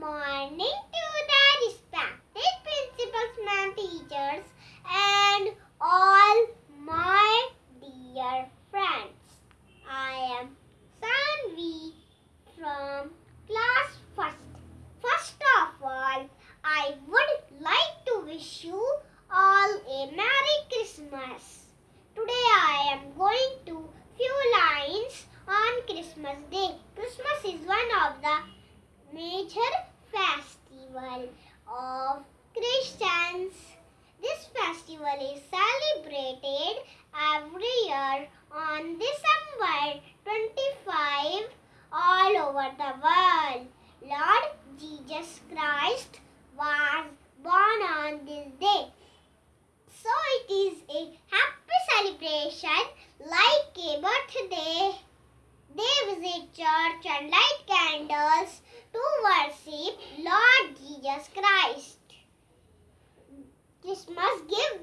morning to the respected principals, ma'am, teachers, and all my dear friends. I am Sanvi from class first. First of all, I would like to wish you all a Merry Christmas. Today I am going to few lines on Christmas Day. Christmas is one of the major festival of Christians. This festival is celebrated every year on December 25 all over the world. Lord Jesus Christ was born on this day. So it is a happy celebration like a birthday. They visit church and light candles to worship Christmas give